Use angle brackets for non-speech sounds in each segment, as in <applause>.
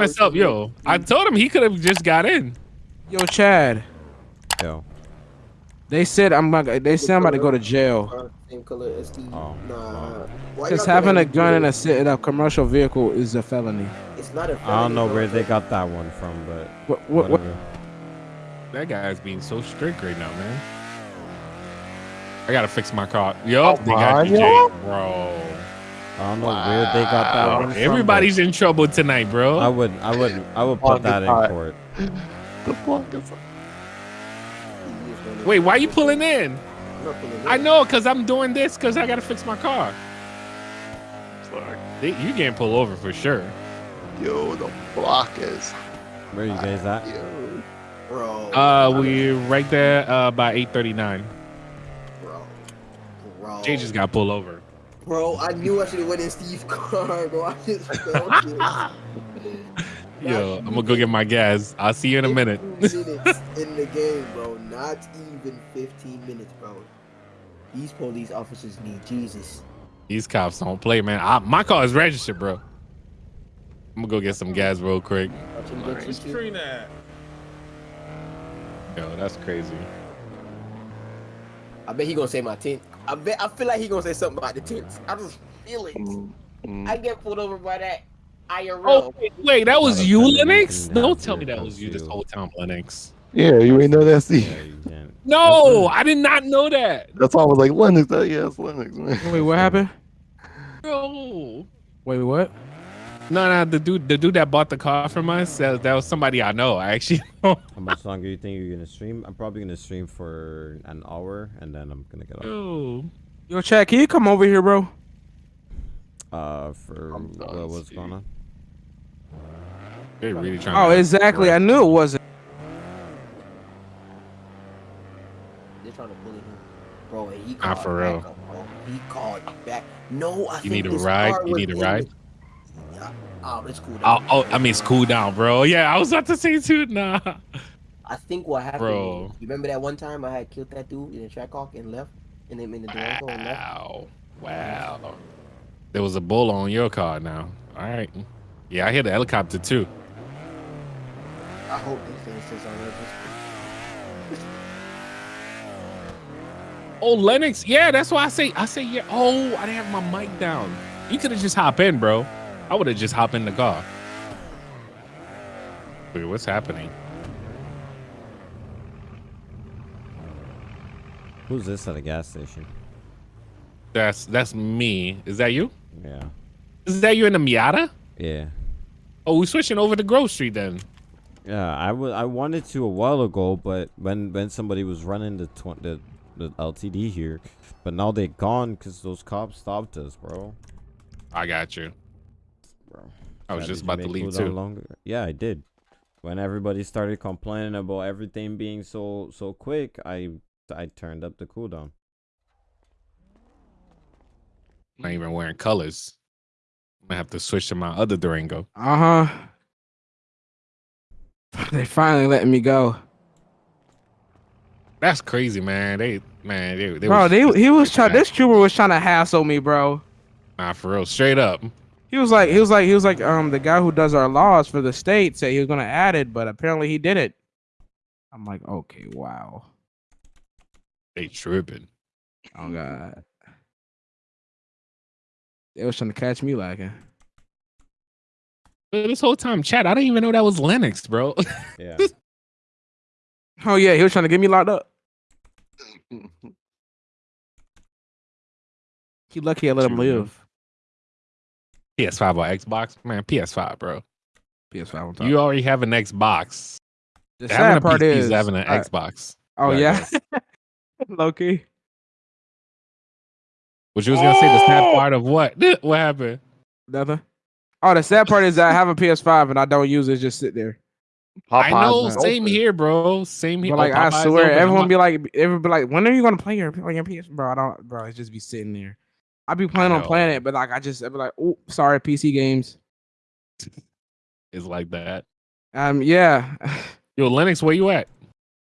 myself, yo. I told him he could have just got in. Yo, Chad. Yo. They said I'm not. They said I'm about to go to jail. Same color as Oh. Nah. Why Because having a gun in a, it? ci- in a commercial vehicle is a felony. It's not a I don't know where they got that one from, but What? What? what whatever. That guy's being so strict right now, man. I gotta fix my car. Yup, Come they got you, yo. Jake, bro. I don't know where they got that one from. Everybody's in trouble tonight, bro. I would, I would, I would put that in God. court. <laughs> The fuck is He Wait, why are you pulling in? I'm pulling in. I know, cause I'm doing this, cause I gotta fix my car. They- You can't pull over for sure. Yo, the block is. Where are you guys at? Yo. Bro. Uh, we're right there uh, by 8:39. Bro. Bro. Jay just got pulled over. Bro, I knew I should have went in Steve's car, <laughs> bro. I just felt it. <laughs> Yo, I'm gonna go get my gas. I'll see you in a minute. minutes <laughs> in the game, bro. Not even 15 minutes, bro. These police officers need Jesus. These cops don't play, man. I, my car is registered, bro. I'm gonna go get some gas real quick. Watch him get you too. Yo, that's crazy. I bet he gonna say my tint. I bet I feel like he gonna say something about the tints. I just feel it. Mm, mm. I get pulled over by that IRL. Oh, wait, wait, that was you, offended, Lennox? Don't can tell me that was you this too. whole time, Lennox. Yeah, you ain't know that, Steve. Yeah. No, I did not know that. That's why I was like, Lennox. That, yeah, it's Lennox, man. Wait, what happened? Bro. Wait, what? No, no, the dude, the dude that bought the car from us, that, that was somebody I know. I actually. <laughs> How much longer do you think you're gonna stream? I'm probably gonna stream for an hour, and then I'm gonna get off. Yo. Yo, Chad, can you come over here, bro? Uh, for done, what, what's going on? They're really trying. Oh, to, exactly. I knew it wasn't. They're trying to bully him, bro. He Nah, called for back real. up, bro. He called back. No, I You think need a ride? You need a in ride? Oh, it's cool. Oh, oh, I mean, it's cool down, bro. Yeah, I was about to say too. Nah. I think what happened. Bro. You remember that one time I had killed that dude in the track hawk and left, and then in the Durango and left. Wow. Wow. There was a bull on your car now. All right. Yeah, I hear the helicopter too. I hope they finish this on purpose. <laughs> Oh, Lennox. Yeah, that's why I say I say yeah. Oh, I didn't have my mic down. You could have just hop in, bro. I would have just hop in the car. Wait, what's happening? Who's this at a gas station? That's that's me. Is that you? Yeah, Is that you in the Miata? yeah, Oh, we switching over to Grove Street then. yeah. I I wanted to a while ago, but when when somebody was running the tw- the the LTD here, but now they're gone because those cops stopped us, bro. I got you. Bro. I was Yeah, just about to leave too. Longer? Yeah, I did. When everybody started complaining about everything being so so quick, I I turned up the cooldown. Not even wearing colors. I'm gonna have to switch to my other Durango. Uh huh. <laughs> They finally letting me go, That's crazy, man. They man, they, they bro. was, They he was trying. This trooper was trying to hassle me, bro. nah for real, straight up. He was like, he was like, he was like, um, the guy who does our laws for the state said he was gonna add it, but apparently he did it. I'm like, okay, wow. They tripping. Oh god. They was trying to catch me lacking. But this whole time, chat, I didn't even know that was Lennox, bro. <laughs> Yeah. Oh yeah, he was trying to get me locked up. <laughs> He lucky I let him live. PS5 or Xbox, man. PS5, bro. PS5 on top. You already have an Xbox. the having a sad part PC is having an Xbox. Oh Yeah, yeah, <laughs> low key. But you was gonna say the sad Oh! part of what? <laughs> What happened? Nothing. Oh, the sad part is that I have a PS5 and I don't use it. Just sit there. I know, same open. here, bro. Same here. But like Oh, I swear, open. Everyone be like, everyone be like, when are you gonna play your on your PS? Bro, I don't, bro. It just be sitting there. I be planning on know. playing it, but like I just I be like, oh, sorry, PC games. It's like that. Um, yeah. <sighs> Yo, Lennox, where you at?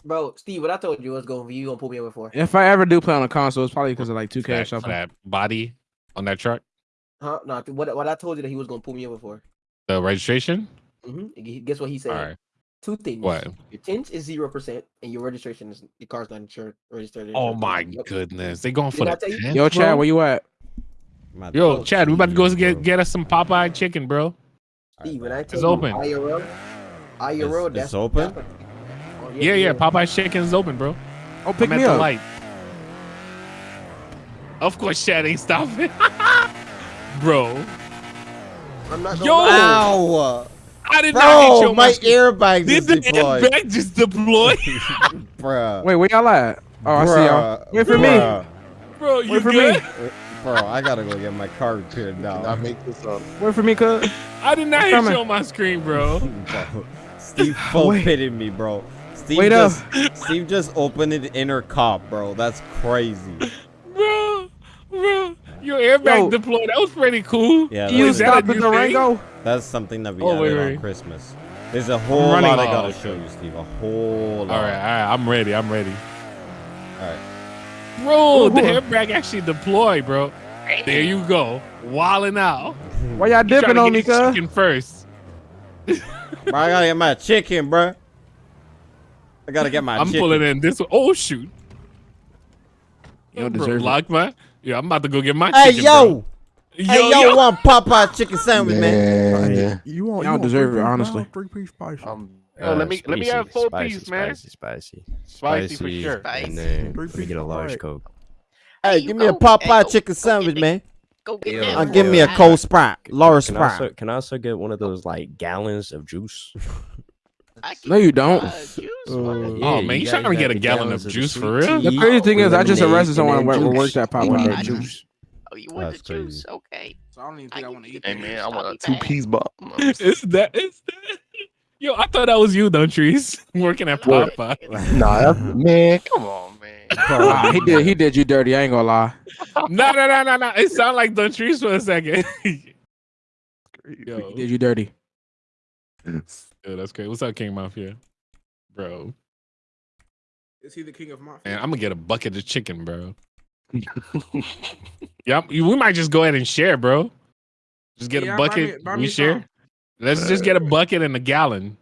Bro, Steve, what I told you was going for you, you gonna pull me over for? If I ever do play on a console, it's probably because of like 2K or For that, for something. that body on that truck? Huh? No, what what I told you that he was gonna pull me over for. The registration? Mm-hmm. Guess what he said? All right. Two things. What? Your tint is zero percent, and your registration is your car's not insured. Registered. Oh my Yep. goodness, they going for Didn't the tint, Yo, Chad, where you at? My Yo, dog Chad, we about to go get get us some Popeye chicken, bro. Steve, when I tell It's you open. IRL, IRL, it's that's open? that's what- Oh, Yeah, yeah, Popeye's chicken is open, bro. Oh, pick I'm at me the up. light. Of course, Chad ain't stopping, <laughs> bro. I'm not Yo! lie. Ow! I did not hit Bro, your my mask. airbag Did is the deployed. airbag just deploy, <laughs> Bruh. Wait, where y'all at? Oh, I see y'all. Wait for me. Bro? You Wait for good? me. <laughs> Bro, I gotta go get my car repaired now. I now. make this up. Wait for me, cuz. I did not I'm hit you on my screen, bro. Bro, <laughs> Steve full Wait. pitted me, bro. Steve Wait up. Steve just opened the inner cop, bro. That's crazy. bro, bro, your airbag Yo. deployed. That was pretty cool. Yeah, You Is that's, that stop the new? Durango? that's something that we Oh, added wait, on. Christmas. There's a whole running. lot I gotta Oh, show you, Steve. A whole All lot. right, all right, I'm ready. I'm ready. All right. Bro, the Ooh. airbag actually deployed, bro. There you go, walling out. Why y'all dipping on me, get cuz? chicken first. Bro, I gotta get my chicken, bro. I gotta get my I'm chicken. pulling in this one. Oh shoot! You don't Bro, deserve it. lock my. Yeah, I'm about to go get my Hey, chicken. yo! bro. Hey, yo, one Popeye chicken sandwich, man. Man. You want? Y'all you want deserve it, honestly. Three piece spicy. Um, Yo, let me- let me have full piece, man. Spicy, spicy, Spicy for sure. And then Three let me get a large fried. coke. Hey, give me a Popeye go- chicken go sandwich, get man. Go get Yeah, that. Uh, give me a cold Sprite, large Can Sprite. also, can I also get one of those like gallons of juice? <laughs> No, you don't. uh, juice, Uh, what? Oh, man, you trying to get a gallon of juice for real? The crazy thing is, I just arrested someone and who then worked juice. at I Popeye. juice. Oh, you want the juice? Okay. So I don't even think I can want to eat eat that hey man, I want a be two back. piece bomb. <laughs> Is that is that? Yo, I thought that was you, don't trees <laughs> working at What? Popeye. Nah, <laughs> that's, man, come on, man. <laughs> He did. He did you dirty. I ain't gonna lie. no, no, no, no, no. It sounded like Don Trees for a second. Yo, He did you dirty. Yo, that's great. What's up, King Mafia? Bro, Is he the king of mafia? man, I'm gonna get a bucket of chicken, bro. yep, we might just go ahead and share, bro. Just get Yeah, a buy bucket. me- buy we me share. some. Let's just get a bucket and a gallon.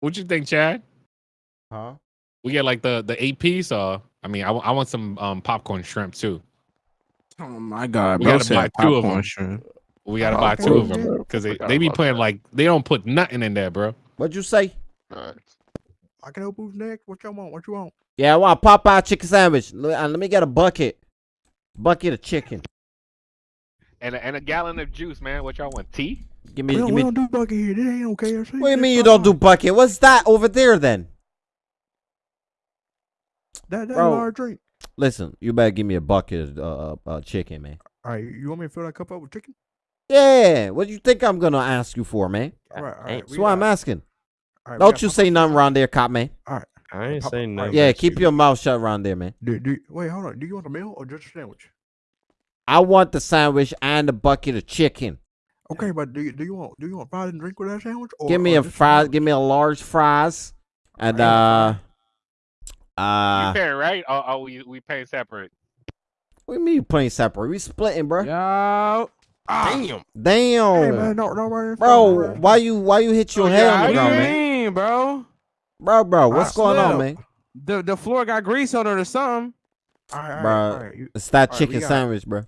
What you think, Chad? Huh? We get like the the eight piece, or I mean, I, I want some um popcorn shrimp too. Oh my god, We bro! gotta buy two of them. shrimp. We gotta buy two of them because they, they be about putting that. like they don't put nothing in there, bro. What'd you say? Alright. I can help who's next. What y'all want? What you want? Yeah, I want a Popeye chicken sandwich. Let, uh, let me get a bucket. Bucket of chicken. And a, and a gallon of juice, man. What y'all want? Tea? Give We me, don't, give we me. don't do bucket here. This ain't okay. What do you mean you don't do bucket? What's that over there then? that? That's Bro. large drink. Listen, you better give me a bucket of uh, uh, chicken, man. All right, you want me to fill that cup up with chicken? Yeah, what do you think I'm gonna ask you for, man? All right, all Ain't- That's why I'm asking. All right, we Don't you say nothing chicken. around there, cop man. All right. I ain't saying nothing. Yeah, keep you. your mouth shut around there, man. Do, do, wait, hold on. Do you want a meal or just a sandwich? I want the sandwich and the bucket of chicken. Okay, but do you do you want do you want fries and drink with that sandwich? Or, give me or a just fries. sandwich? Give me a large fries, and uh, uh, you paying right? Or are we we paying separate? what do you mean you playing separate? We splitting, bro. Yo. Damn. Damn, Hey man, no, no, man, bro. Why you why you hit your Oh, head yeah, on What the do you ground, man? mean, bro? Bro, bro, what's I going on, man? The the floor got grease on it or something. All right, all right, Bruh. all right. You- It's that Alright, chicken got- sandwich, bro.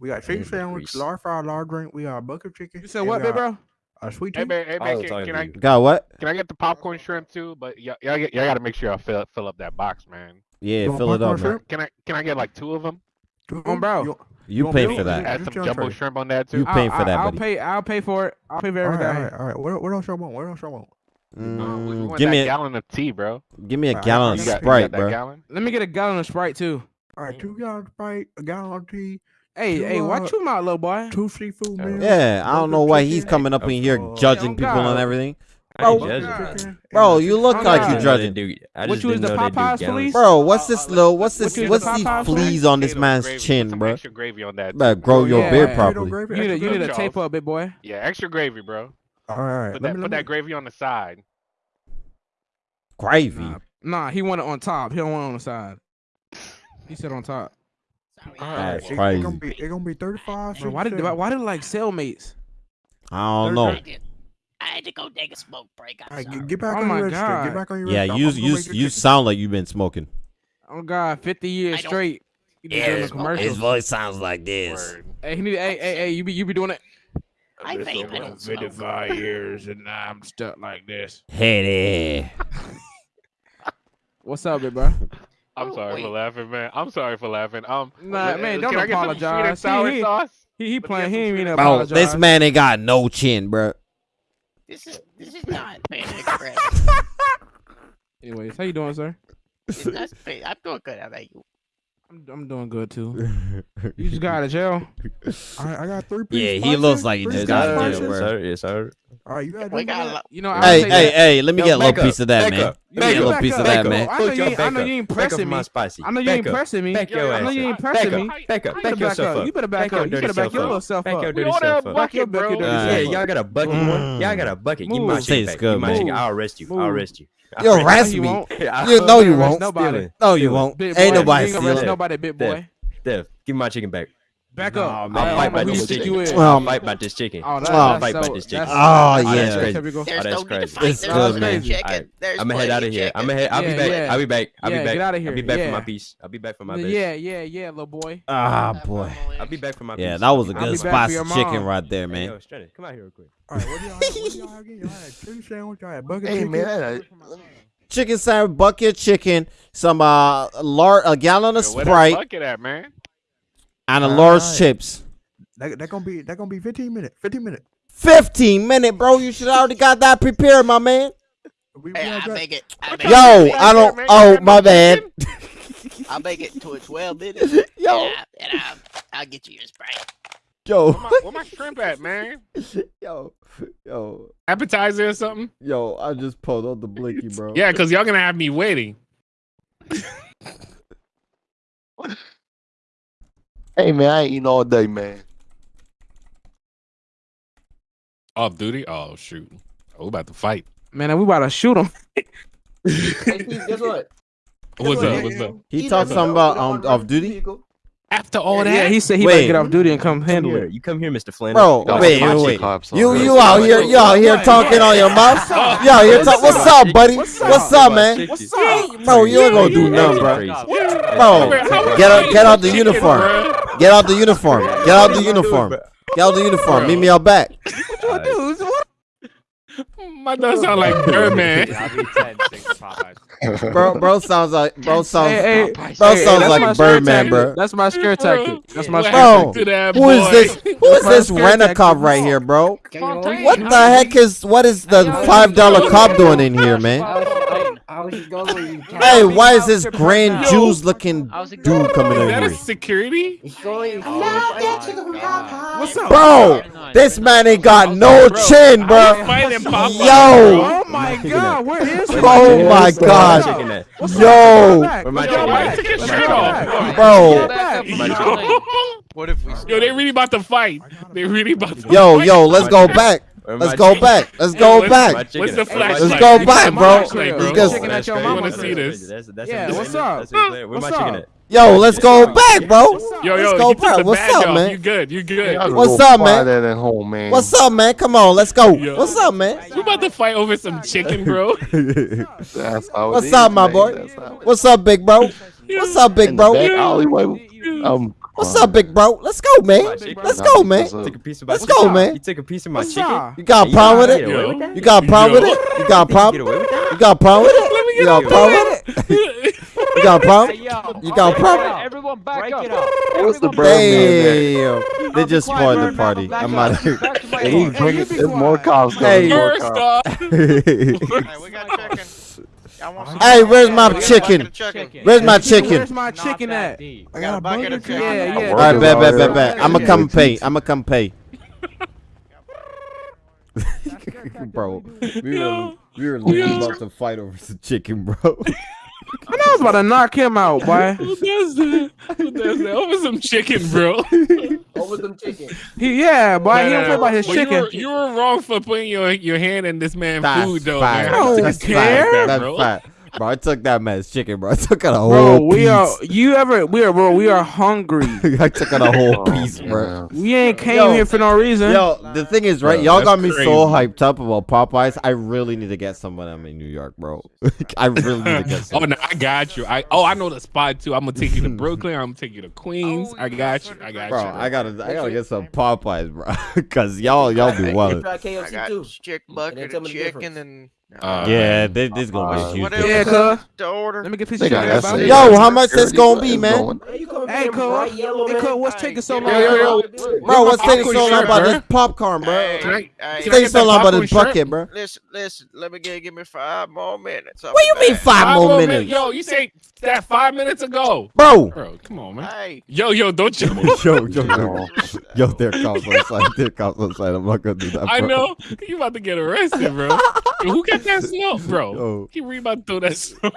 We got chicken Yeah, sandwich, grease. large fry, large drink. We got a bucket of chicken. You said what, big bro? A sweet Hey man, hey man, was can, can I. Got what? can I get the popcorn shrimp too? But y'all y'all, y'all gotta make sure I fill fill up that box, man. Yeah, You fill it up, man. Can I can I get like two of them? Two On bro. You, You want pay for that. just- Add some jumbo shrimp on that too. You paying I'll, for that, I'll, buddy. pay. I'll pay for it. I'll pay for All right, everything. all right, all right. What, what else y'all want? What else y'all want? Uh, we, we Mm, give me a gallon of tea, bro. give me a Alright, gallon of You you got, you Sprite, got bro. gallon? Let me get a gallon of Sprite too. All right, two gallons of Sprite, a gallon of tea, Hey, Two, hey, watch your mouth, little boy. two seafood Yeah. meals. Yeah, I don't know why he's coming up in here judging Oh, people and everything. I Bro, judging. Bro, you look Oh, like you I didn't know they judging. do- I What you was the know they do Popeyes police? Bro, uh, what's this uh, little? What's this? you What's the these fleas on this man's gravy. Chin, some bro? Extra gravy on that. Better grow Oh, your yeah, beard yeah. properly. You need, extra to, you need gravy? to tape up, big boy. Yeah, extra gravy, bro. All right, all right. Put let that me, put let that gravy on the side. Gravy. Nah, nah, he want it on top. He don't want it on the side. He said on top. All That's crazy. It's gonna be, it's gonna be 35. Bro, why did why, why did it like cellmates? I don't know. I had to go take a smoke break. I'm All right, sorry. get, get back Oh on my your. God. Get back on your Yeah, you you you sound like you've been smoking. Oh God, fifty years straight. You be doing the voice sounds like Word. Hey, he need, hey, hey, hey, you be you be doing it. I vape. I don't smoke. Fifty-five <laughs> years and now I'm stuck like this. Hey there. <laughs> What's up, big bro? <laughs> I'm Oh, sorry wait. for laughing, man. I'm sorry for laughing. Um, Nah, man, don't I get some sweet and apologize. He- sour he- sauce? He he Let playing. He ain't mean to sweet Bro, apologize. this man ain't got no chin, bro. This is this is not Panda Express. <laughs> Anyways, how you doing, sir? It's not Panda- I'm doing good. How about you? I'm I'm doing good too. <laughs> You just got out of jail. <laughs> All right, I got three Yeah, pieces. he looks like he just got out of spices. jail, yes, bro. sir. Yes, sir. All right, you got We got a lot. You know, I Hey, hey, that. hey, let me Yo, get a little piece up, of that, back man. up, Let me get a back little up, piece of that, up. man. I know you ain't. I know you ain't pressing from me. spicy. I know you ain't pressing me. Back your I know you ain't pressing me. Back up. Back better back yourself up. up. You better back Back up. You better back self your up. little self Back up. your We dirty all self up. bucket, Back your bro. dirty Yeah, self up. y'all got a bucket Mm. one. Y'all got a bucket. Give me my Move. chicken back. Give good, my man. chicken. I'll arrest you. I'll arrest you. You'll arrest me. <laughs> You know you won't. Nobody. No, you won't. Ain't nobody you ain't gonna arrest stealing. nobody, big boy. Dev, give me my chicken back. Back Nah, up. man. I I'll don't fight about this chicken. you. I'll fight about this chicken. Oh, I'll that's fight about this chicken. Oh, that's- yeah. that's crazy. typical. That's no need to crazy. It's good, man. of chicken. Alright, There's I'm gonna head out of of here. I'm gonna head. I'll be back. I'll be back. I'll be back. get outta I'll be back for my piece. I'll be back for my bitch. Yeah, yeah, yeah, little boy. Ah, boy. I'll be back for my piece. Yeah, that was a I'll be I'll good be back. back for spicy chicken right there, man. yo, Stranded, come out here real quick. All right, what y'all? What y'all have? Y'all had chicken sandwich. Y'all had bucket Hey chicken. man, Chicken sandwich, bucket chicken, some uh, lar- a gallon of Yo, Where that Sprite, bucket at, man? And a large Alright. chips. That, that gonna be that gonna be 15 minutes. 15 minutes. 15 minute, bro. You should already got that prepared, my man. We, we Hey, I'll make it. I'll make Yo, it. I don't. Oh, my no bad. <laughs> I'll make it to a 12 minutes. <laughs> Yo, And, I, and I'll, I'll get you your Sprite. yo, Where my, where my shrimp at, <laughs> man? yo, yo, Appetizer or something? yo. I just pulled out the blinky, bro. Yeah, because y'all gonna have me waiting. Hey man, I ain't eating all day, man. Off duty? Oh shoot. Oh, we about to fight. Man, we about to shoot him. Guess what? <laughs> What's up? What's up? He talked something about um, off duty. After all that? Yeah, he said he Wait. about to get off duty and come Come handle here. it. You come here, Mr. Flynn. Bro, Y'all wait, some wait, hot wait. cops You you out here, you out here What? talking on your mouth? You out here talk. What's up, buddy? What's What's up? up, man? What's up? Bro, you ain't gonna do nothing, bro. Bro, get out, get out the uniform. Get out the uniform. Get out the uniform. Get out the uniform. Meet me out back. What you do? What? My dog sound like Birdman. Bro, bro sounds like bro sounds Hey, hey, bro hey, sounds that's my like Birdman, bro. That's my scare tactic. That's my What scare Bro, happened to that Who is this? Who is this scare rent a cop right here, bro? What What the heck is what is the five dollar cop doing in here, man? <laughs> I was just going with you. Hey, why is this grand Jews looking dude coming Is in that a here? security? What's up? Bro, this man ain't got no chin, bro. was fighting Popeye, Yo. Oh my god, where is he? Oh my Where oh my god. chicken at? What's up? Yo. Back. Where my Let's chicken go Why at? you back. took your Let's shirt go off? back. Bro. Back. My chicken. What if we? Yo, they really about to fight. They really about to Yo, yo, let's go back. Where Let's go chicken? back. Let's go what's- back. What's the at? Flashlight? Let's go back, bro. Flashlight, bro. Let's go- Chicken at your That's mama. wanna see crazy. this. That's- that's Yeah, what's up? That's. Where my What's chicken at? Yo, let's go back, bro. Yo, Let's yo, go you back. the What's up, off. man? You good? You good? What's up, man? That at home, man. What's up, man? Come on, let's go. Yo. What's up, man? We about to fight over some chicken, bro. <laughs> That's how it What's up, my boy? That's how it What's up, big bro? What's up, big bro? back alleyway. Um, What's up, big bro? Let's go, man. Let's go, man. What's up? Took a piece of my Let's go, man. You took a piece of my What's chicken. up? You got a problem with it? get away Yo. with that? You got a problem with it? You got a problem? with that? You got a problem with it? You got a problem with it? You got a problem? You got a problem? Everyone back up. What's the Birdman there? Damn. They just spoiled the party. I'm out of here. Hey, he's Hey, bringing. you be There's more cops coming. Hey. more cops. off, <laughs> we got chicken. Y'all want some? Hey, where's my chicken? chicken. Where's my chicken? Where's my chicken at? I got a bucket of bucket chicken. Yeah, yeah. All right, Workers bet, out bet, bet, bet. I'ma come pay. I'ma come pay. bro, <laughs> we were we were literally about to fight over some chicken, bro. <laughs> I know I was about to knock him out, boy. <laughs> who does that? Who does that? Over some chicken, bro. Over some chicken. He, yeah, boy. He Nah, don't play about his But chicken. You were, you were wrong for putting your your hand in this man's food, though, fact. man. How you That's take a fact. like that, bro? fact. How Bro, I took that man's chicken, bro. <laughs> I took out a whole Bro, piece. we are you ever we are bro, we are hungry. <laughs> I took out a whole Oh, piece, bro. man. We ain't came Yo. here for no reason. Yo, the thing is, right? Bro, Y'all got me crazy. so hyped up about Popeyes. I really need to get some when I'm in New York, bro. <laughs> I really need to get Oh some. no, I got you. I oh I know the spot too. I'm gonna take you to Brooklyn. I'm gonna take you to Queens. I got you. I got Bro, you. I gotta, I gotta get some Popeyes, bro. Cause y'all, y'all be wild. I KFC got too. chick bucket tell of me the chicken difference. and. Uh, Yeah, this, this gonna Uh, be what huge. else Yeah, cuz. to order? Let me get this shit. out. Yo, how much this gonna be, man? Hey, you coming Hey, from cuz. Hey, cuz, what's taking so long? Yo, yo, yo. Bro, what's taking so long about this popcorn, bro? Hey, Can I- hey, can I Taking so long about this bucket, bro. Listen, listen. Let me get give me five more minutes. What be you mean five Five more more minutes, minutes. Yo, you say that five minutes ago. bro? Bro, come on, man. Hey, Yo, yo, don't you? <laughs> Yo, yo, yo, Yo. <laughs> yo, there comes outside. There comes outside. I'm not gonna do that. I know you about to get arrested, bro. Yo, <laughs> who got that snow, bro? Yo. He really about to throw that snow.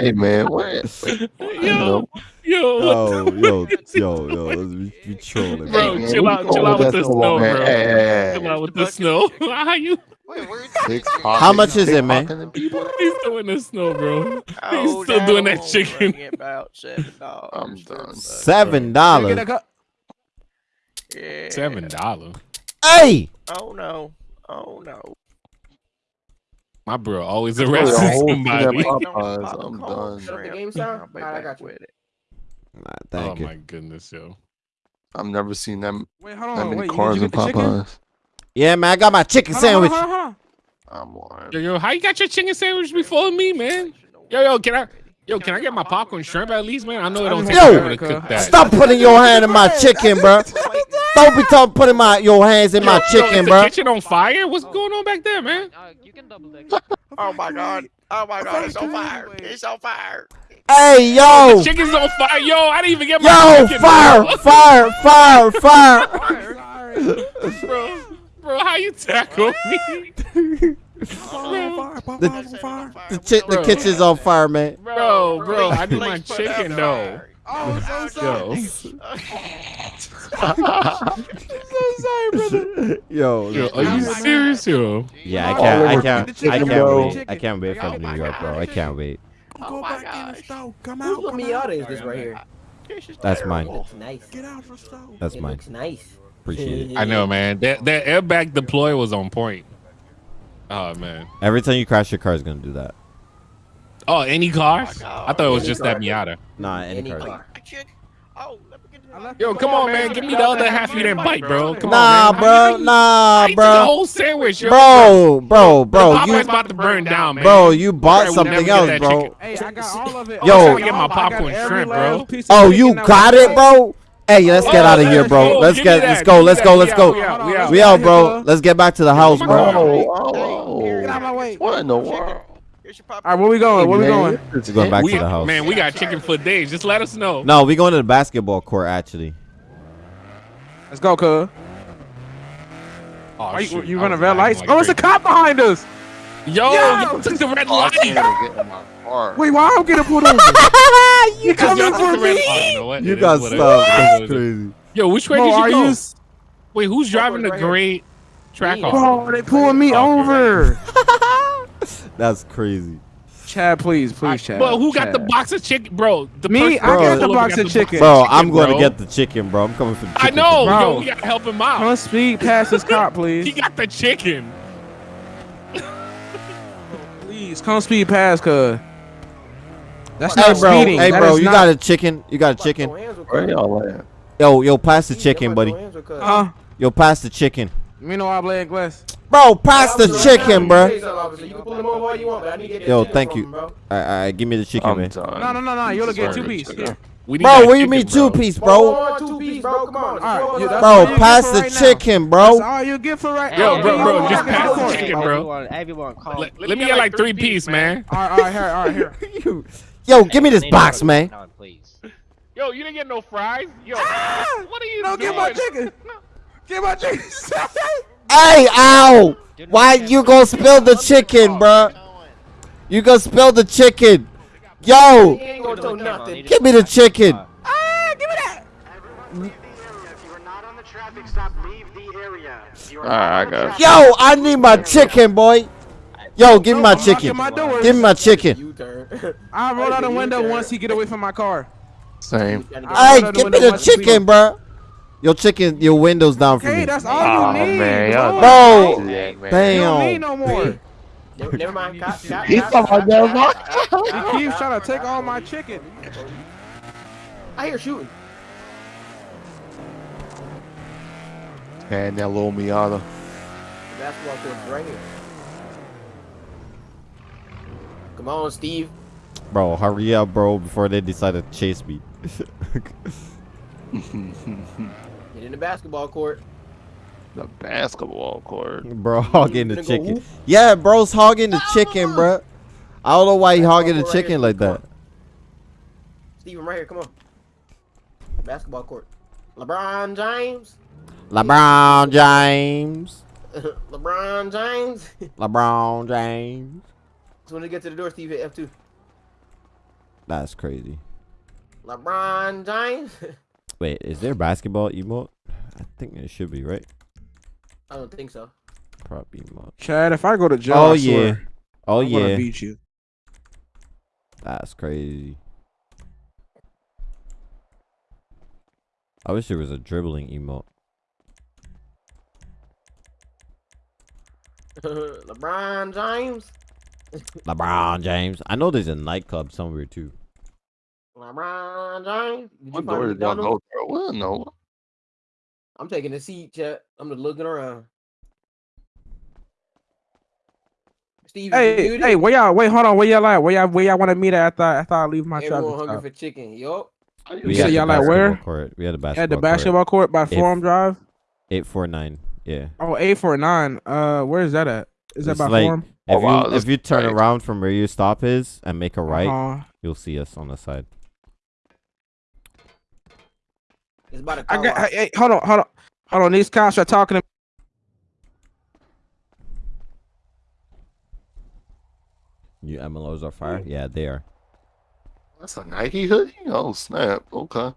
Hey man, what? Yo, yo, Yo, yo, yo, yo, let's be, be trolling, Bro, bro. chill out- chill out with the snow, bro. Hey, hey, come out with the snow. How you? Wait, where Six How much is it, man? He's throwing the snow, bro. Oh, <laughs> he's Oh, still doing that chicken. About seven dollars. I'm done. Seven dollars. that cup. Yeah. Seven dollar. Hey, Oh no. Oh no. My bro always Really, a arresting whole somebody. <laughs> I'm done. Shut up the game sound? I'll be Alright, I got you. with it. Nah, Oh you. my goodness, yo. I've never seen them Wait, hold that on. many Wait, cars you, in get the chicken? Popeyes. Yeah, man, I got my chicken Hold on, sandwich. hold on, hold on. I'm lying. Yo, yo, how you got your chicken sandwich before me, man? Yo, yo, can I? Yo, can I get my popcorn shrimp at least, man? I know it don't take Yo, forever to cook that. Stop putting your hand in my chicken, bro. Don't be talking putting my your hands in my Yo, yo, chicken, is bro. The kitchen on fire? What's going on back there, man? <laughs> Oh, oh my god. Oh my god. It's on fire. It's on fire. Hey, yo, oh, Chicken's on fire. Yo, I didn't even get my yo, chicken. fire, bro. fire, fire, fire. <laughs> bro. Bro, how you tackle me? <laughs> Fire, Popeyes The- fire. The, chi- the kitchen's on fire, man. Bro, bro, I need my Please put out chicken the though. fire. Oh, so <laughs> <laughs> Yo. Yo, Yo, are you serious, yo? yeah, I Oh, can't, I can't, the chicken, I can't wait. I can't wait for New York, bro. I can't wait. Oh Go my back in the gosh. store. Come Whose out. Come Miata is this right here? That's mine. nice. Get out the store. That's it mine. looks nice. Appreciate it. I know, man. That that airbag deploy was on point. Oh man. Every time you crash your car, is gonna do that. Oh, any cars? Oh God. I thought it was Any just car. that Miata. Nah, any, Any car. car. Oh, let me get this. Yo, come on, man. Give me the other half you didn't bite, bro. Come Nah, on, man. bro, nah, I ate the bro, whole sandwich, yo. bro, bro, bro. Popeyes You, about to burn down, man. bro, you bought Right, something else, bro. chicken. Hey, I got all of it. Yo. I I'm trying to get my popcorn shrimp, bro. Oh, you got it, left. bro. Hey, let's get out of here, bro. Let's Give get, let's go, let's go, let's go. we out, we out. We out, bro. Let's get back to the house, bro. God. Get out of my way. What in the world? Here's your pop- All right, where we going? Where we going? We're going back We, to the house. man, we got chicken for days. Just let us know. No, we going to the basketball court actually. Let's go, cuz. Oh, Are you, you I running red lagging lights? like Oh, it's a cop behind us. Yo, Yo. you took the red Oh, light. Can't even get in my car. Wait, why I'm getting pulled over? <laughs> you coming for me? Oh, you know? You got what it stopped. That's crazy. Yo, which way Bro, did you are go? you? s- Wait, who's driving the right here. great track Me. off? Bro, they pulling me Okay. over. <laughs> That's crazy. Chad, please, please, Chad. But who got the box of chicken, bro? The Me? person I got the box of chicken. Bro, I'm going to get the chicken, bro. I'm coming for the chicken. I know, Bro. yo, we gotta help him out. Come speed past this cop, <laughs> please. He got the chicken. Please, come speed past, cuz. That's Hey, not bro. speeding. Hey, That bro. You not- got a chicken. You got a chicken. Where y'all at? Yo, yo, pass the chicken, buddy. Huh? Yo, pass the chicken. Me no habla inglés. Bro, pass the chicken, bro. Yo, Yo, thank you. All right, all right, give me the chicken, I'm man. No, no, no, no. You'll get two Sorry, piece. chicken. Here. We need Bro, that what do you mean two bro. piece, bro? two piece, bro. Come on. All right, you- Bro, pass the right now. chicken, That's bro. all you get for right Yo, now. bro, bro, All just right, pass the chicken, bro. Everyone call. Let, let me get like three piece, man. right, all right, here, all right, here. <laughs> Yo, give me this box, man. please. Yo, you didn't get no fries. Yo, what are you <laughs> No, doing? get my chicken. Get my chicken. Hey, ow! Why you gonna spill the chicken, bro? You gonna spill the chicken? Yo, give me the chicken. ah, give me that. Alright, I got Yo, I need my chicken, boy. Yo, give me my chicken. Give me my chicken. U-turn. <laughs> I rolled out the window turn. once he get away from my car. Same. I Hey, rolled out give me the chicken, bro. Your chicken, your windows down for Hey, me. that's all Oh you ah, need. man, bro. Bro, Yeah, man. You don't need Damn. no more. Never, never mind. Cop, cop, He's cop, talking cop, cop, cop, cop, He keeps trying to take all my chicken. I hear shooting. And that little Miata. That's what they're right here. Come on, Steve. Bro, hurry up, bro, before they decide to chase me. <laughs> Get in the basketball court. the basketball court. bro, hogging the finna go chicken. Yeah, bro's hogging the chicken, bro. I don't know why he hogging the Basketball right chicken here, like come that. on. Steve, I'm right here. Come on. Basketball court. LeBron James. LeBron James. <laughs> LeBron James. LeBron James. So when they get to the door, Steve hit F2. That's crazy. LeBron James. <laughs> Wait, is there basketball emote? I think it should be, right? I don't think so. Probably emote. Chad, if I go to jail, Oh I yeah. swear, Oh I'm gonna yeah. beat you. That's crazy. I wish there was a dribbling emote. <laughs> LeBron James. LeBron James. I know there's a nightclub somewhere too. LeBron James. Did you What find door the did y'all go through? Well, no. I'm taking a seat, chat. I'm just looking around. Steve, Hey, you hey, where y'all? Wait, hold on. Where y'all at? Where y'all? Where y'all want to meet at? After, after I leave my Everyone traffic hungry stop? for chicken. Yup. We said had the y'all at basketball where? Court. We had the basketball. At the basketball court by If- Forum Drive. Eight four nine. Yeah. Oh, eight four nine. Uh, where is that at? Is that It's by like- Forum? If Oh, wow, you if you turn great. around from where your stop is and make a right, Uh-huh. you'll see us on the side. It's about a I car got. Hey, hey, hold on, hold on, hold on. These cops are talking to You MLOs are fire? Yeah, they are. That's a Nike hoodie? Oh, snap. Okay.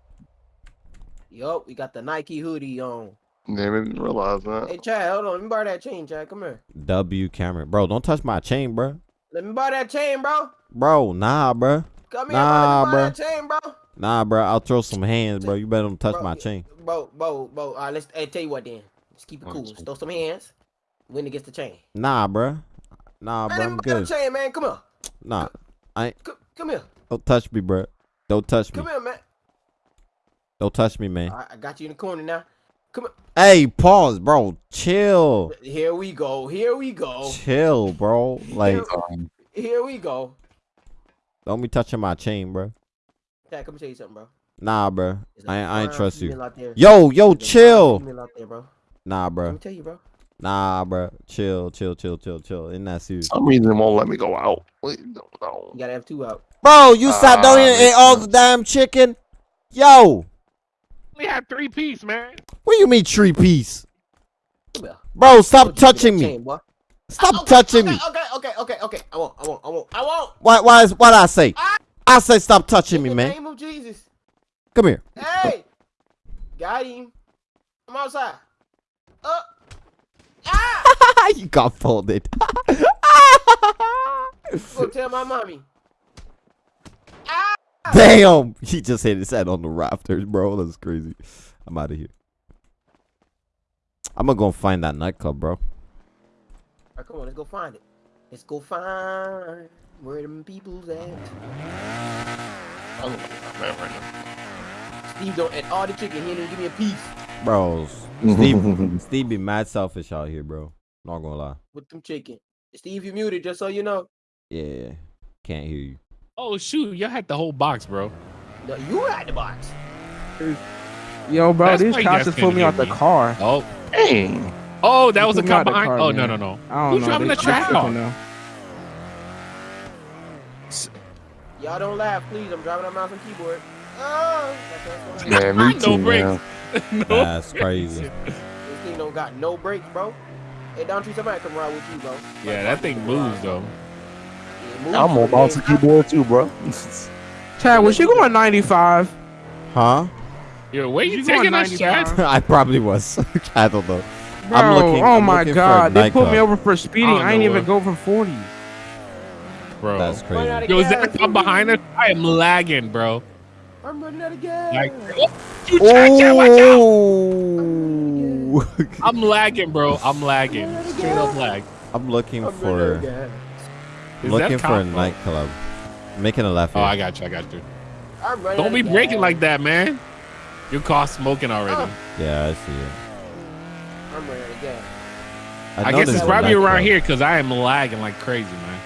Yup, we got the Nike hoodie on. Didn't even realize that. Hey, Chad, hold on. Let me borrow that chain, Chad. Come here. W Cameron. Bro, don't touch my chain, bro. Let me borrow that chain, bro. Bro, nah, bro. Come here, Nah, bro. Let me borrow that chain, bro. Nah, bro. I'll throw some hands, bro. You better don't touch Bro, my chain. Bro, bro, bro. All right, let's hey, tell you what then. Let's keep it cool. it's Let's throw some hands. Win against the chain. Nah, bro. Nah, Man, bro. let I'm me borrow good. the chain, man. Come here. Nah, Come, come here. don't touch me, bro. Don't touch me. Come here, man. Don't touch me, man. All right, I got you in the corner now. Come on. Hey, pause, bro. Chill. here. Here we go. Here we go. Chill, bro. Like, Um, Here we go. don't be touching my chain, bro. Chad, come tell you something, bro. Nah, bro. There's a I, I ain't trust you. female out there. Yo, yo, There's a fine chill. female out bro. Nah, Let bro. me tell you, bro. Nah, bro. Chill, chill, chill, chill, chill. Isn't that serious? some reason won't let me go out. Wait, no, no. You gotta have two out. Bro, you sat down Ah, here and ate all the damn chicken. Yo, We have three piece, man. what do you mean three piece? Bro, stop Don't you give touching me. chain. Stop Okay, touching okay, me. Okay, okay, okay, okay. I won't. I won't. I won't. I won't. Why, why, is, what I say? I say stop touching In me, the man. name of Jesus. Come here. Hey, got him. I'm outside. Uh. Ah! <laughs> you got folded. Go tell my mommy. Damn, he just hit his head on the rafters, bro. That's crazy. I'm out of here. I'm gonna go find that nightclub, bro. All right, come on, let's go find it. Let's go find where them people's at. I don't know where I'm at. Steve don't eat all the chicken. He didn't give me a piece Bro, <laughs> Steve, Steve be mad selfish out here, bro. Not gonna lie. with them chicken. Steve, you muted just so you know. Yeah, can't hear you. Oh shoot, y'all had the whole box, bro. No, you had the box. Yo, bro, That's these cops guys just pulled me out the car. Oh, Dang. oh, that You was a put me out cop behind. car, oh no, man. no, no. I don't Who's know. driving they- the they track tripping off? Y'all don't laugh, please. I'm driving on mouse and keyboard. Oh, that's what's going on. Man, No brakes. <laughs> no. That's crazy. This thing don't got no brakes, bro. Hey, don't you somebody come ride with you, bro. Yeah, that thing moves though. Yeah, move I'm to on the mouse keyboard too, bro. <laughs> Chad, was you going 95? Huh? Yo, where you, You going taking us, 95? Chad? <laughs> I probably was. <laughs> I don't know. Bro, I'm looking- oh I'm my looking god, they put me over for speeding. I I ain't know even what- go for 40. bro. That's crazy. Yo, is gas. that come behind us? I am lagging, bro. I'm running out of gas. Like, oh, you check, check, watch. Oh. I'm lagging, bro. I'm lagging. Straight up lag. I'm looking I'm running out of for gas. Is looking for a nightclub. Making a left Oh, here. I got you. I got you. Don't be of breaking like that, man. Your car smoking already. Oh. yeah, I see it. I'm running out of gas. I, guess it's probably around nightclub. here because I am lagging like crazy, man.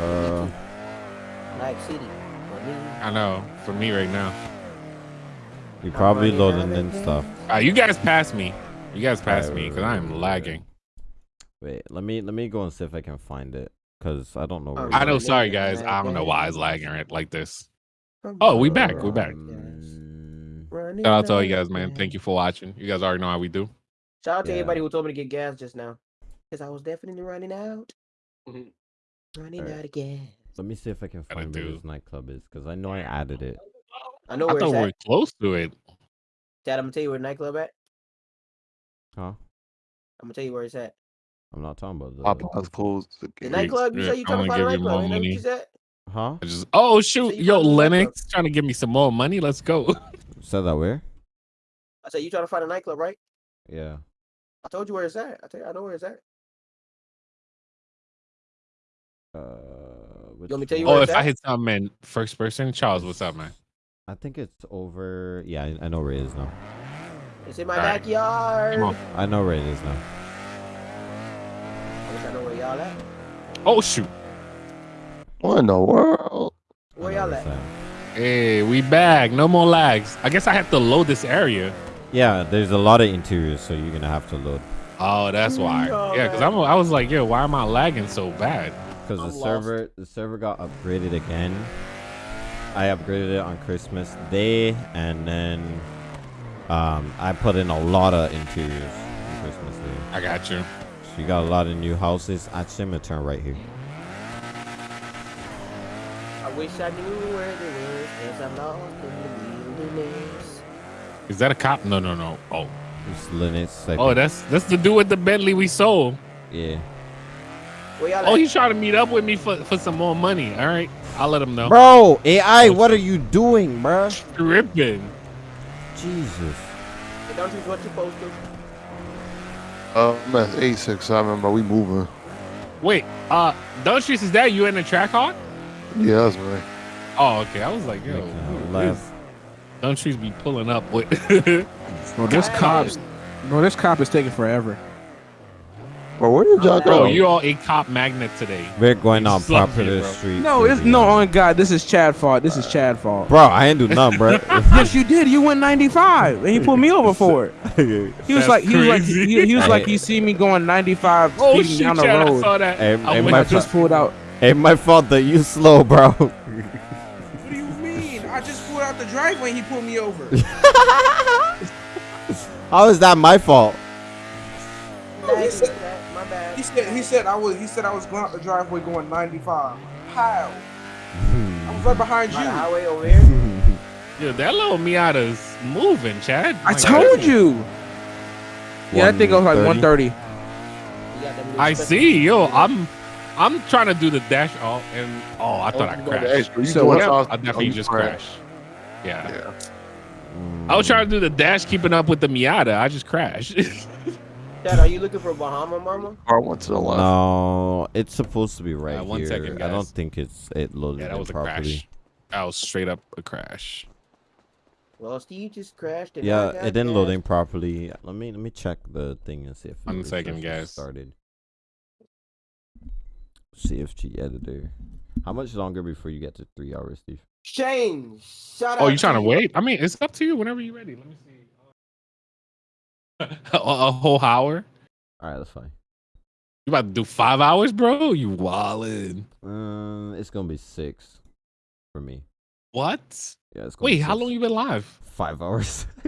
Uh, Night City. I know. For me right now. You're probably loading out in of stuff. Uh, you guys pass me. You guys pass Right, me because right, I am right, right. lagging. Wait, let me let me go and see if I can find it, cause I don't know. Where Oh, I know. Sorry, guys. I don't know why it's lagging right like this. Oh, we back. We back. Um, Running Shout out to all you guys, man. Thank you for watching. You guys already know how we do. Shout out to Yeah. everybody who told me to get gas just now. Because I was definitely running out. Mhm. Running Alright. out again. Let me see if I can find where this nightclub is, cause I know I added it. I know I where thought it's we at. were close to it. Dad, I'm gonna tell you where the nightclub at. Huh? I'm gonna tell you where it's at. I'm not talking about the. Popeyes closed. The nightclub. You yeah, say you I trying to wanna find a nightclub. more Ain't that what you said? Huh? I just oh shoot, you yo, found. Lennox trying to give me some more money. Let's go. <laughs> Said that where? I said you trying to find a nightclub, right? Yeah. I told you where it's at. I tell you, I know where it's at. Uh, want me to tell you one? Oh, where if it's I at? hit something in first person, Charles, what's up, man? I think it's over. Yeah, I, I know where it is now. It's in my Alright. backyard. Come on. I know where it is now. I wish know where y'all at. Oh shoot. What in the world? I Where y'all where at? Hey, we back. No more lags. I guess I have to load this area. Yeah, there's a lot of interiors, so you're gonna have to load. Oh, that's why. No, Yeah, because. I'm. I was like, yo, why am I lagging so bad? Because the lost. server, the server got upgraded again. I upgraded it on Christmas Day, and then um, I put in a lot of interiors on Christmas Day. I got you. So you got a lot of new houses. at I'm gonna turn right here. I wish I knew where they was, cause I'm lost in the wilderness. Is that a cop? No, no, no. Oh, It's Lennox. I oh, that's that's the dude with the Bentley we sold. yeah. Where y'all Oh, at? he's trying to meet up with me for, for some more money. All right, I'll let him know. Bro, AI, what are you doing, bro? Tripping. Jesus. Hey, don't you what you supposed to? Uh, I'm at A6. I remember we moving. Wait, uh, Dunstreets, is that you in the track hawk? Yeah, that's right. Oh, okay. I was like, yo, Making a who left. is Dunstreets be pulling up with. <laughs> Bro, this cop's bro, this cop is taking forever. Bro, where did y'all Bro, go? you all a cop magnet today. We're going on Slug here, popular bro. street. No, it's no honest. on God. This is Chad fault. This is Chad fault. Bro, I ain't do nothing, bro. <laughs> yes, you did. You went 95, and he pulled me over for it. <laughs> He was That's like, he was like, crazy. he, he was like, Hey. he see me going 95 Oh speeding shit, down the Chad, I road. saw that. Hey, I hey, went my I just pulled out. Ain't my fault that you slow, bro. What do you <laughs> mean? I just pulled out the driveway and he pulled me over. How is that my fault? He said- He said I was he said I was going out the driveway going 95. How? I was right behind By the you. highway over here. <laughs> Yo, that little Miata's moving, Chad. I My told goodness. you. Yeah, I think it was like 130.130. You got them little I see. Yo, I'm I'm trying to do the dash off, and oh, I thought I oh, You go to crashed. extra. So what- Yeah, south, I definitely you just crash. crashed. Yeah. Yeah. I was trying to do the dash, keeping up with the Miata. I just crashed. <laughs> Dad, are you looking for Bahama Mama? Car went to the left. No, it's supposed to be right Uh, one here. second, I don't think it's it loaded yeah, that in was a properly. crash. That was straight up a crash. Well, Steve just crashed. And Yeah, it didn't load gas. in properly. Let me let me check the thing and see if One it second, refreshes guys. started. CFG editor. How much longer before you get to three hours, Steve? Shane, shout out. Oh, you trying to wait? I mean, it's up to you. Whenever you're ready. Let me see. <laughs> a, a whole hour? All right, that's fine. You about to do five hours, bro? You wildin'. Uh, it's gonna be six for me. What? Yeah, it's Wait, how long you been live? Five hours. <laughs>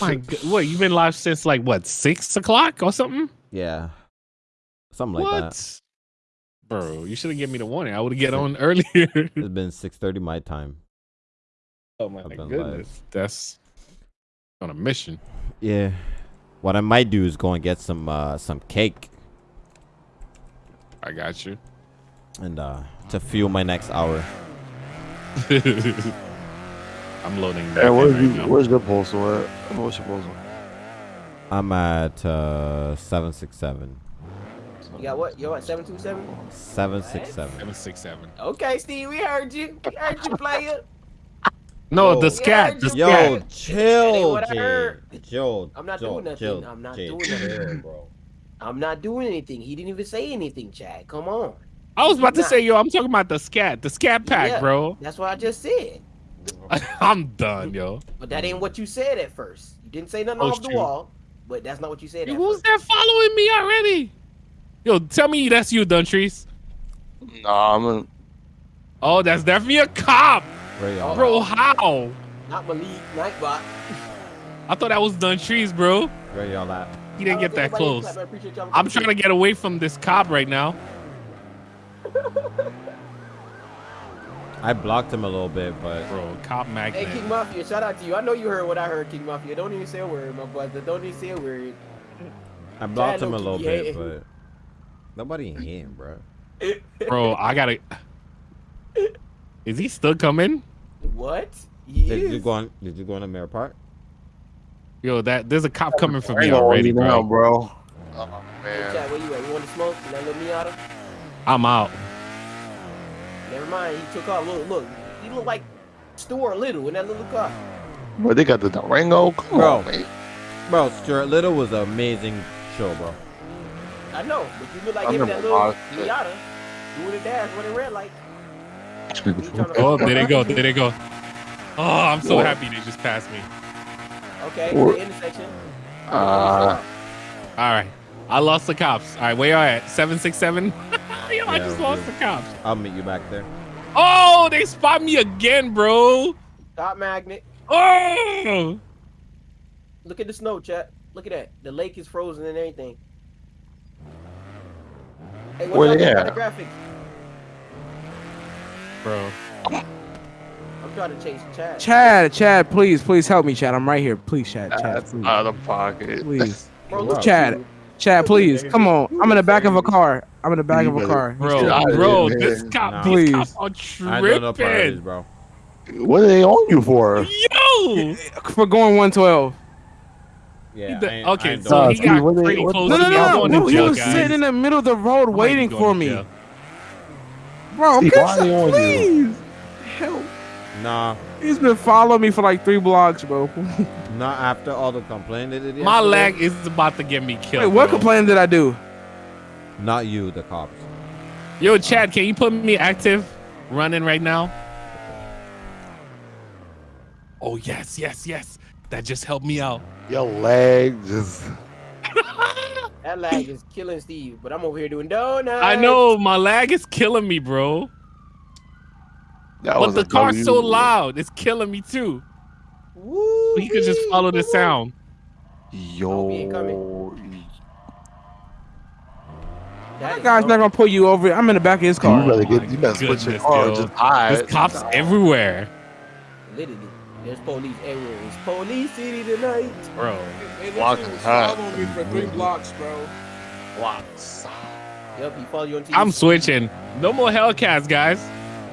My God, what? You been live since like what six o'clock or something? yeah, something like what? that. Bro, you should have given me the warning. I would have get on <laughs> earlier. It's been six thirty my time. oh my I've live. goodness, that's on a mission. Yeah. What I might do is go and get some uh some cake. I got you. and uh to fuel my next hour. <laughs> I'm loading. Hey, that where's, right you, now. where's your postal at? What's your postal? I'm at uh seven six seven. You got what? Yo, at seven two seven. Seven six seven. Seven six seven. Okay, Steve, we heard you. We heard you, player. No, Yo. the scat. The Yo, scat. That ain't chill, what I Jay. heard. Chill. I'm not chill, doing nothing. Chill, I'm not Jay, doing nothing. <laughs> bro. I'm not doing anything. He didn't even say anything, Chad. Come on. I was about to Nah. say, yo, I'm talking about the scat. The scat pack, Yeah. bro. That's what I just said. <laughs> I'm done, yo. But that ain't what you said at first. You didn't say nothing Oh, off the wall. But that's not what you said at Who's first. that following me already? Yo, tell me that's you, Duntrice. Nah, I'm in. Oh, that's definitely a cop, Where y'all? bro. How? Not Malik Nightbot. I thought that was done trees, bro. Where y'all at? He didn't get that close. I appreciate y'all I'm trying to get away from this cop right now. <laughs> I blocked him a little bit, but Bro, cop Hey. King Mafia, shout out to you. I know you heard what I heard, King Mafia. Don't even say a word, my brother. Don't even say a word. I blocked Chad him a low-key little bit, hating. but nobody in him, bro. Bro, I gotta. <laughs> Is he still coming? What? He Did you go on? Did you go on the Mirror Park? Yo, that there's a cop coming for me already, you now, bro. bro. Oh man. Chad, where you at? You want to smoke? You let me out of? I'm out. Never mind. He took off. Look, look. He looked like Stuart Little in that little car. But they got the Durango. Come Bro. on, man. Bro, Stuart Little was an amazing show, bro. I know, but you look like I him in that little all that. Miata doing the dash running red light. Oh, there they go. There they go. Oh, I'm so Whoa. happy they just passed me. Okay, Or- the intersection. Uh, All right. I lost the cops. All right, where are y'all at? 767? <laughs> Yo, I just lost do. the cops. I'll meet you back there. Oh, they spot me again, bro. Top magnet. Oh. Look at the snow, chat. Look at that. The lake is frozen and everything. Hey, what Where y'all they at? the graphics? Bro. I'm trying to chase Chad. Chad, Chad, please, please help me, Chad. I'm right here. Please, Chad, Chad, that's please, out of pocket. please. <laughs> Bro, Chad, you. Chad, please, come on. I'm in the back of a car. I'm in the back of a car. Bro, Get bro, this cop, Nah. these Please. cops are I don't priorities, tripping. bro. What are they on you for? Yo. For going 112. Yeah. The- I ain't- I okay, ain't so doing he Nah, that. Steve, got what they- pretty what- close No, to no, me. I'm no, going no. to He jail, was guys. sitting in the middle of the road I might be waiting going for to me. jail. Bro, Steve, can why are they on you? please. Help. Nah, He's been following me for like three blocks, bro. <laughs> not after all the complaining they did My yesterday. lag is about to get me killed. Wait, what bro. complaint did I do? Not you, the cops. Yo, Chad, can you put me active running right now? Oh, yes, yes, yes. That just helped me out. Your leg just. That lag is killing Steve, but I'm over here doing donuts. I know my lag is killing me, bro. That But was the a car's so loud. It's killing me too. Woo. He could just follow the sound. Yo. Oh, be That That is guy's not gonna pull you over. I'm in the back of his car. You car. better Oh get. my You better switch your goodness, car. yo. Just hide. There's cops everywhere, Literally, there's police everywhere. It's police city tonight. bro. Block is hot. on me for three mm-hmm. blocks, bro. Blocks. Yup, he follow you on TV. I'm switching. No more Hellcats, guys.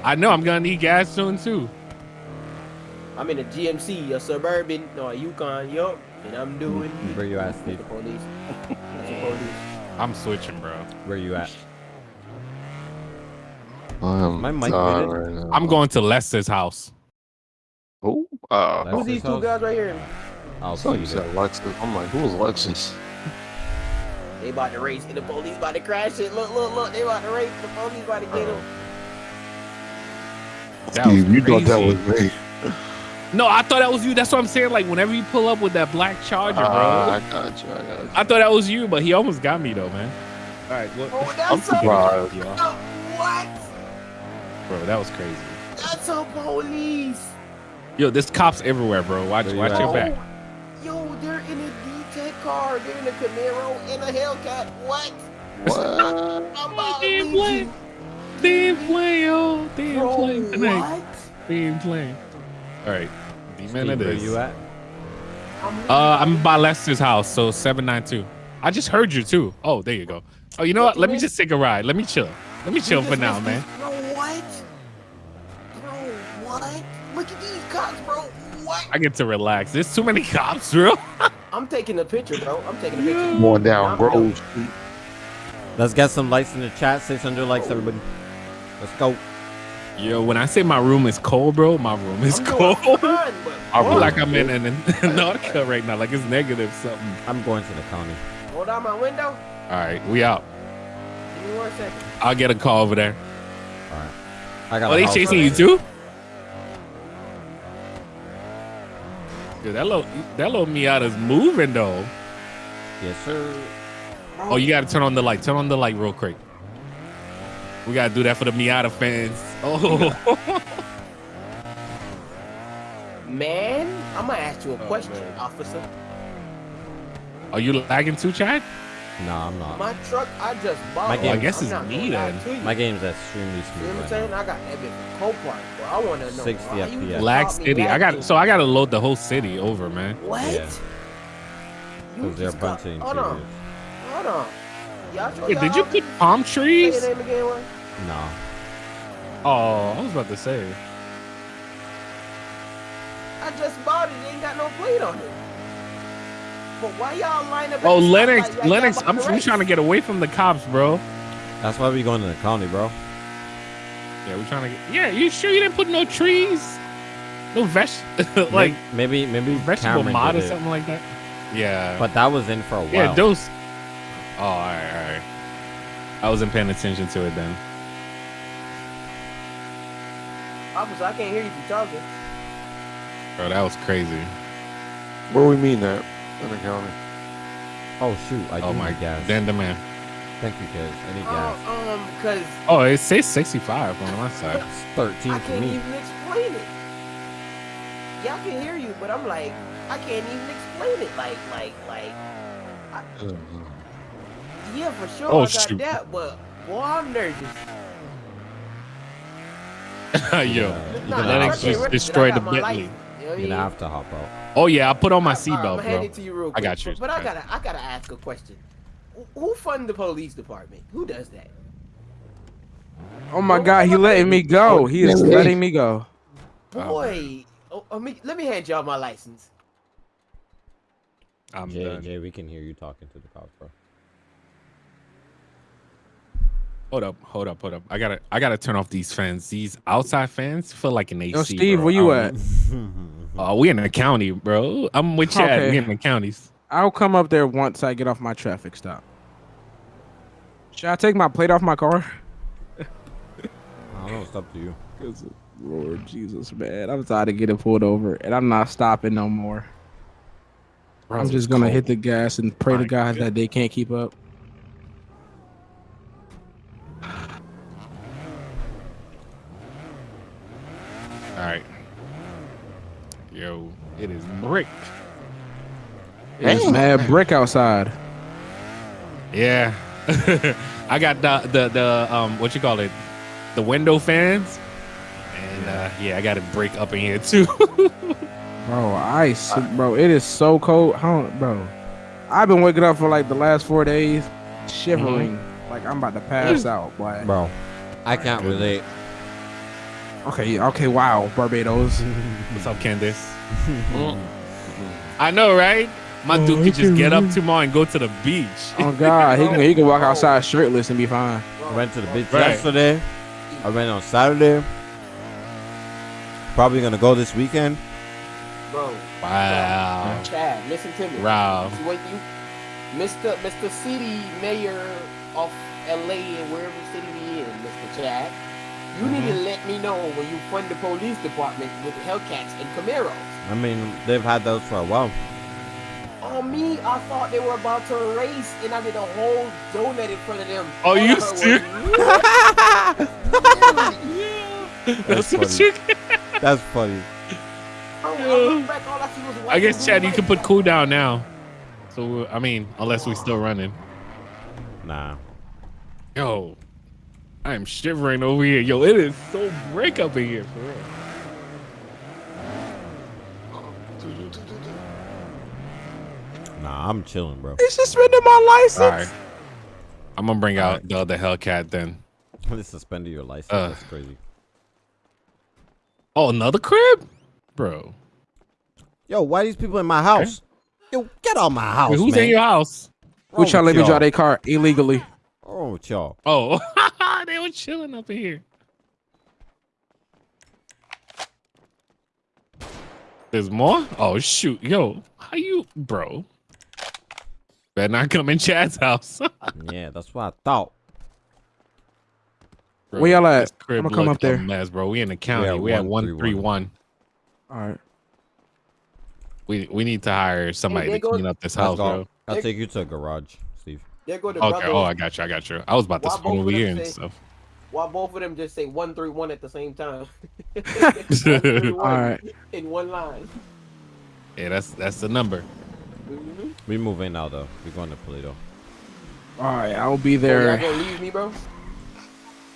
I know I'm gonna need gas soon too. I'm in a GMC, a suburban, no, a Yukon, yup, and I'm doing. Mm-hmm. Where you at, That's Steve? the police. <laughs> The police. I'm switching, bro. Where you at? I'm My mic right now. I'm going to Lester's house. Who? Uh, Who's these two guys right here? I'll so see you you said there. Lexus. I'm like, who's Lexus? They about to race, and the police about to crash it. Look, look, look, they about to race. The police about to get him. That Steve, you thought that was me. No, I thought that was you. That's what I'm saying. Like whenever you pull up with that black Charger, bro. Ah, I got you. I got you. I thought that was you, but he almost got me though, man. All right, what? Oh, that's I'm surprised. Yo, what? bro, that was crazy. That's a police. Yo, there's cops everywhere, bro. Watch, Where watch at? your back. Yo, they're in a D-Tech car. They're in a Camaro and a Hellcat. What? What? I'm about to They ain't leave playing. They ain't playing, yo. They ain't Bro, playing tonight. what? They ain't playing. All right, demon Steve, it where is. you at? Uh, I'm by Lester's house, so seven nine two. I just heard you too. Oh, there you go. Oh, you know what? Let me just take a ride. Let me chill. Let me chill for now, missed man. me. Bro, what? Bro, what? Look at these cops, bro. What? I get to relax. There's too many cops, bro. <laughs> I'm taking a picture, bro. I'm taking a picture. Going down I'm- Grove Street. Let's get some likes in the chat. 600 likes, oh. everybody. Let's go. Yo, when I say my room is cold, bro, my room is I'm cold. fine, <laughs> I feel like I'm in an <laughs> Antarctica right now, like it's negative something. I'm going to the county. Hold down my window. All right, we out. Give me one second. I'll get a call over there. All right. I got Oh, they chasing you too? Dude, that little that little Miata's moving though. Yes, sir. Oh, you gotta turn on the light. Turn on the light real quick. We gotta do that for the Miata fans. Oh, <laughs> Man, I'm gonna ask you a Oh, question, man. officer. are you lagging too, Chad? No, I'm not. My truck, I just bought. My one. game- I guess I'm it's not me gonna then. to you. My game's extremely You know what I'm Right saying? now. I got that bit for bro. I want to know 60 why you FPS. just Lag City. I got so I gotta load the whole city over, man. What? Yeah. You Because they're a got- of Hold on, interiors. hold on. Wait, did you all- put palm trees? your name again, what? No. Oh, I was about to say. I just bought it. It ain't got no plate on it. But why y'all line up? Oh, Lennox, like Lennox, I'm, to I'm trying to get away from the cops, bro. That's why we going to the county, bro. Yeah, we're trying to get. Yeah, you sure you didn't put no trees? No veg, <laughs> like maybe maybe vegetable Cameron mod did or it. something like that. Yeah, But that was in for a while. yeah, those. Oh, all right, all right. I wasn't paying attention to it then. Officer, I can't hear you if talking. Bro, that was crazy. Where we mean that? In the county. Oh shoot! I Oh do my need gas. Then the man. Thank you, guys. I need gas. Oh, um, cause Oh, it says 65 on my <laughs> side. It's 13 I for can't even explain it. Y'all can hear you, but I'm like, I can't even explain it. Like, like, like. I, <sighs> yeah, for sure. Oh, I got shoot. that, but boy, I'm nervous. <laughs> Yo, Yeah, Nah, you're Lennox gonna, truck have just to, ain't registered. destroyed the Bentley. You know what I you're gonna have to hop out. Oh yeah, I put on my seatbelt, I'm bro. handing it to you real I got you. But, but I gotta, I gotta ask a question. Who- Who fund the police department? Who does that? Oh my god, he what am I letting me go. He is letting me go. Boy, oh, oh, me, let me hand y'all my license. I'm Jay, done. Jay, we can hear you talking to the cops, bro. Hold up, hold up, hold up. I gotta, I gotta turn off these fans. These outside fans feel like an AC. Yo, Steve, bro. where you at? <laughs> don't- Oh, we in the county, bro. I'm with Chad. Okay. We in the counties. I'll come up there once I get off my traffic stop. Should I take my plate off my car? <laughs> I don't know. It's up to you. Lord Jesus, man, I'm tired of getting pulled over, and I'm not stopping no more. Bro, I'm just gonna hit the gas and pray My to God God. that they can't keep up. All right. Yo, it is brick. It's mad brick outside. Yeah. <laughs> I got the the the um what you call it, the window fans, and uh yeah, I got to break up in here too. <laughs> Bro, ice, bro. It is so cold. How, bro? I've been waking up for like the last four days, shivering, like I'm about to pass out. Boy. Bro, I can't relate. Okay, okay, wow, Barbados. <laughs> What's up, Candace? Oh. I know, right? My oh, dude could just get up tomorrow and go to the beach. Oh God, he can he can walk <laughs> outside shirtless and be fine. I went to the beach Right. yesterday. I went on Saturday. Probably gonna go this weekend. Bro, Wow. Chad, listen to me. Wow. What you, Mr. Mr. City Mayor of LA and wherever city he in, Mr. Chad. You need Mm-hmm. to let me know when you fund the police department with Hellcats and Camaros. I mean, they've had those for a while. On me, I thought they were about to race, and I did a whole donut in front of them. Oh, you heard was, serious? <laughs> That's That's what funny. you <laughs> That's funny. I, I back, I I guess Chad, you can put cool down now. So I mean, unless we're still running. Nah. Yo, I am shivering over here. Yo, it is so break up in here for real. Nah, I'm chilling, bro. They suspended my license. All right. I'm gonna bring out the other Hellcat then. <laughs> They suspended your license. Uh. That's crazy. Oh, another crib, bro. Yo, why these people in my house? Yo, get out my house, Wait, who's man. in your house? Wrong Which y'all let me drive their car illegally. Oh, with y'all. Oh, <laughs> they were chilling up in here. There's more? Oh shoot, yo, how you, bro? Better not come in Chad's house. <laughs> Yeah, that's what I thought. Bro, Where y'all at? I'ma come up there. Mess, bro. We in the county. at We at 131. All right. We we need to hire somebody there to clean up this house, go. bro. I'll take you to a garage, Steve. There go the Okay. brother. Oh, I got you. I got you. I was about to Why swing over here and say- stuff. Why both of them just say one three one at the same time? <laughs> <laughs> All right. In one line. Yeah, that's that's the number. Mm-hmm. We moving now though. We're going to Paleto. All right. I'll be Y'all there. gonna leave me, bro?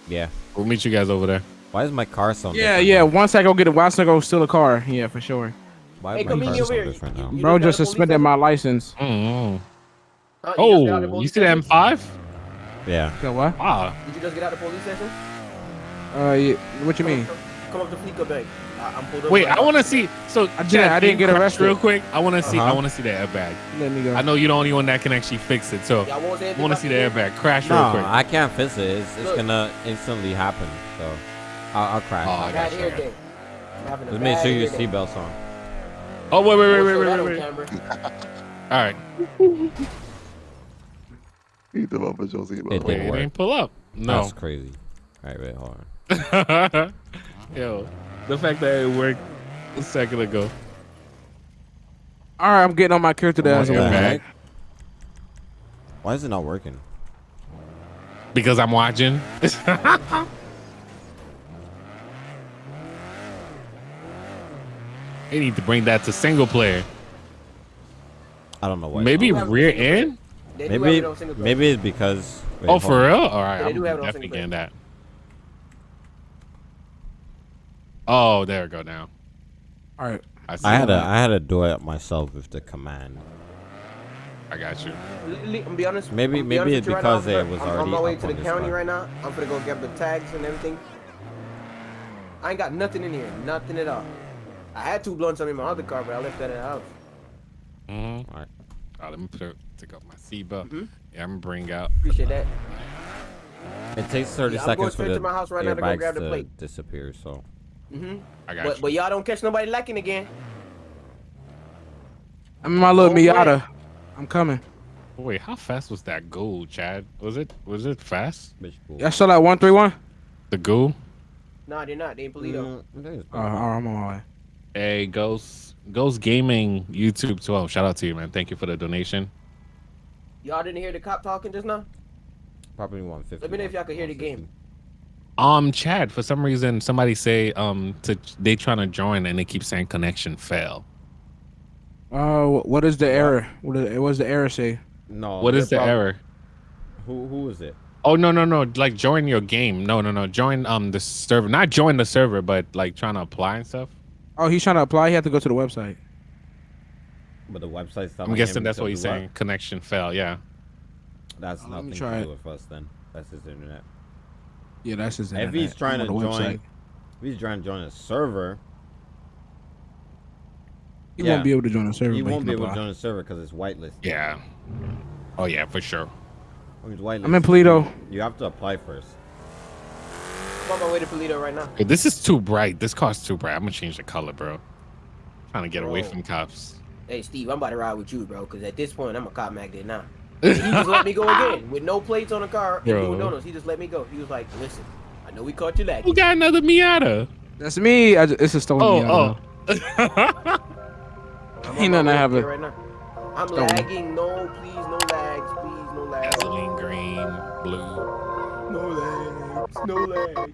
Yeah. We'll meet you guys over there. Why is my car so? Yeah, different yeah. now? Once I go get it, once I go steal a car. Yeah, for sure. Why Hey, is my in car over sound here. different You- now? you Bro just just got a police suspended my license. Mm. Huh? You just got out of Oh, you see the? M5? Yeah. So what? Wow. Did you just get out of the police station? Uh, yeah, what you mean? Come up to Fleeca Bank. I, I'm pulled up. Wait, right I want to see. So I didn't- Chad, I didn't get arrested. Real quick, I want to see. I Uh-huh. want to see the airbag. Let me go. I know you're the only one that can actually fix it. So Y'all won't say I want to see the the airbag. Crash real No, quick. I can't fix it. It's, it's gonna instantly happen. So I'll, I'll crash. Oh, I got you, I hair got you. day. I'm having a Just make sure your hair day. seatbelt's on. Oh wait, wait, wait, wait, wait, wait, wait. All right. <laughs> Eat them up as your seatbelt. It Wait, didn't it work. ain't pull up. No. That's crazy. All right, wait, hold on. <laughs> Yo, the fact that it worked a second ago. All right, I'm getting on my character Come on, as What the airbag. well. heck? Why is it not working? Because I'm watching. <laughs> they need to bring that to single player. I don't know why. Maybe rear end. They do have Maybe it on single maybe it's because. wait, Oh, for on. real? All right, Yeah, they I'm do have it on definitely getting that. Oh, there we go now. All right. I, see I had to that. Had to do it myself with the command. I got you. Li- li- I'm be honest. Maybe- I'm be maybe honest it's because right now, it was I'm, I'm already on my way up to the county right now. I'm gonna go get the tags and everything. I ain't got nothing in here, nothing at all. I had two blunts on me in my other car, but I left that at the house. Mm-hmm. All right. Oh, let me put it, take off my seatbelt. Mhm. Yeah, I'm gonna bring out. Appreciate that. It takes 30 Yeah, I'm going seconds for the to my house right now to go grab the to plate. disappear. So hmm I got But you. but y'all don't catch nobody lacking again. I'm in my little Oh, wait. Miata. I'm coming. Wait, how fast was that goal, Chad? Was it was it fast? bitch cool. Y'all still at one three one? The goal? Nah, they're not. They ain't Paleto. Mm, it is all right, I'm on my way. Hey, Ghost Ghost Gaming YouTube 12. Shout out to you, man. Thank you for the donation. Y'all didn't hear the cop talking just now? Probably 150. Let me know if y'all could hear the game. Um, Chad, for some reason, somebody say um to they trying to join and they keep saying connection fail. Uh, what is the error? What is, what's the error say? No. what is the they're error? Who who is it? Oh no no no! Like join your game. No no no! Join um the server. Not join the server, but like trying to apply and stuff. Oh, he's trying to apply. He had to go to the website. But the website's telling I'm guessing that's what he's do saying. Connection fail. Yeah. That's Uh, nothing try to do with us then. That's his internet. Yeah, that's his. If he's trying to join, website. if he's trying to join a server, he yeah. won't be able to join the server. he won't can be able to join a server because it's whitelisted. Yeah. Oh yeah, for sure. When it's whitelisted, I'm in Paleto. You have to apply first. I'm on my way to Paleto right now. Hey, this is too bright. This car's too bright. I'm gonna change the color, bro. Trying to get away from cops. Hey Steve, I'm about to ride with you, bro. Cause at this point, I'm a cop magnet now. And <laughs> he just let me go again with no plates on the car and Bro. doing donuts. He just let me go. He was like, "Listen, I know we caught you lacking. Who got another Miata? That's me. I just, it's a stolen Oh Miata. oh. <laughs> I'm He on nothing my have up it. right now. I'm Stolen. lagging. No, please, no lags. Please, no lags. Gasoline green, blue. No lags. No lags.